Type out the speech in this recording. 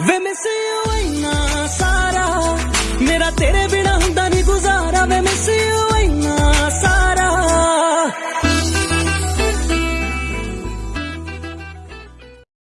वे मैं से ना सारा। मेरा तेरे बिना